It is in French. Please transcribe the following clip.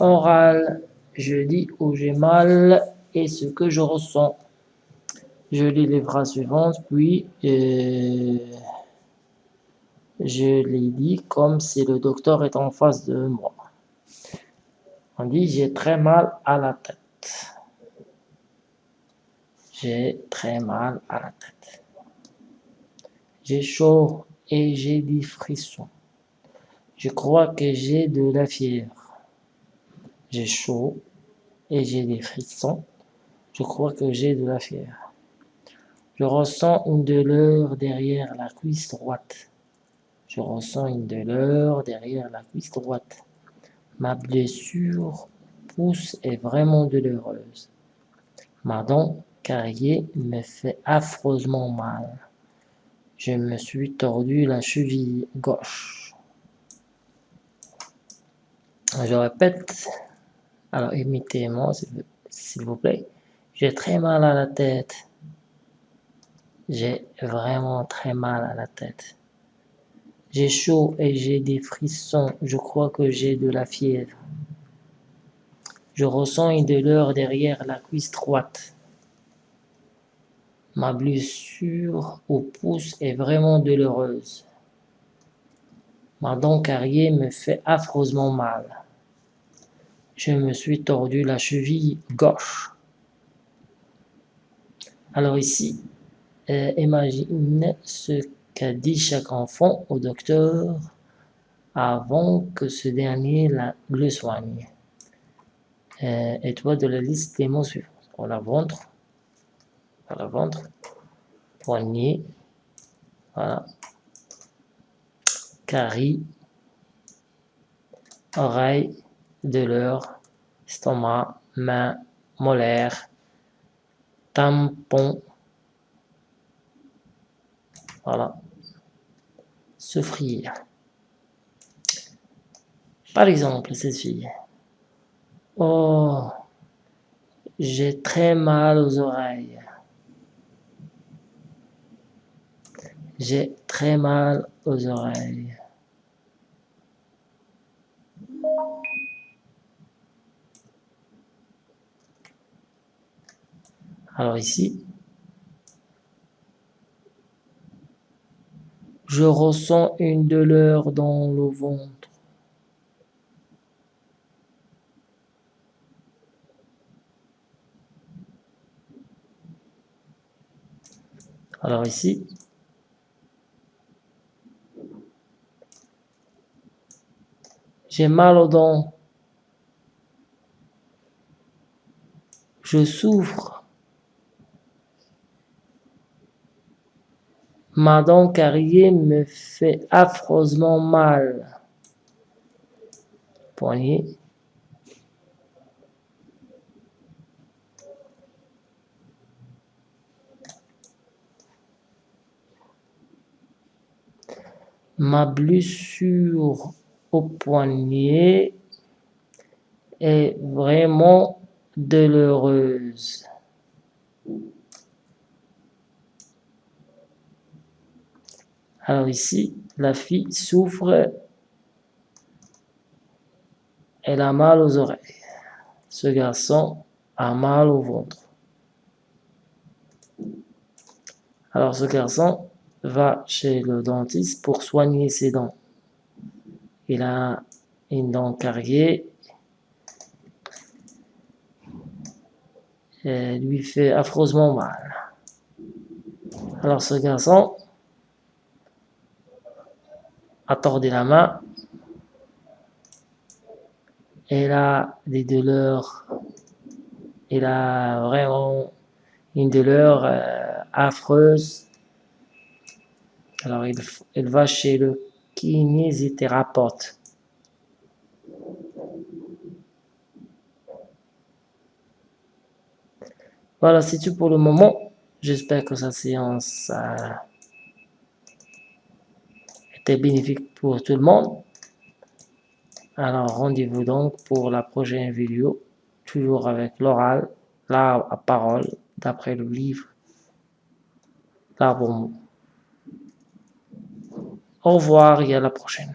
Oral, je dis où j'ai mal et ce que je ressens. Je lis les phrases suivantes, puis euh, je les dis comme si le docteur est en face de moi. On dit j'ai très mal à la tête. J'ai très mal à la tête. J'ai chaud et j'ai des frissons. Je crois que j'ai de la fièvre. J'ai chaud et j'ai des frissons. Je crois que j'ai de la fièvre. Je ressens une douleur derrière la cuisse droite. Je ressens une douleur derrière la cuisse droite. Ma blessure pousse est vraiment douloureuse. Ma dent carriée me fait affreusement mal. Je me suis tordu la cheville gauche. Je répète. Alors imitez-moi s'il vous plaît. J'ai très mal à la tête. J'ai vraiment très mal à la tête. J'ai chaud et j'ai des frissons. Je crois que j'ai de la fièvre. Je ressens une douleur derrière la cuisse droite. Ma blessure au pouce est vraiment douloureuse. Ma dent carriée me fait affreusement mal. Je me suis tordu la cheville gauche. Alors ici, euh, imagine ce qu'a dit chaque enfant au docteur avant que ce dernier le soigne. Euh, et toi de la liste des mots suivants. On la ventre, à la ventre, poignet, voilà, carie, oreille, douleur, estomac, main, molaire, tampon, voilà. Souffrir. Par exemple, cette fille. Oh, j'ai très mal aux oreilles. J'ai très mal aux oreilles. Alors ici, Je ressens une douleur dans le ventre. Alors ici, j'ai mal aux dents. Je souffre Ma carriée me fait affreusement mal. Poignet. Ma blessure au poignet est vraiment douloureuse. Alors ici, la fille souffre, elle a mal aux oreilles. Ce garçon a mal au ventre. Alors ce garçon va chez le dentiste pour soigner ses dents. Il a une dent carriée. Elle lui fait affreusement mal. Alors ce garçon a tordu la main. Elle a des douleurs. Elle a vraiment une douleur euh, affreuse. Alors, elle, va chez le kinésithérapeute. Voilà, c'est tout pour le moment. J'espère que cette séance bénéfique pour tout le monde. Alors rendez-vous donc pour la prochaine vidéo, toujours avec l'oral, la parole, d'après le livre L'arbre Au revoir et à la prochaine.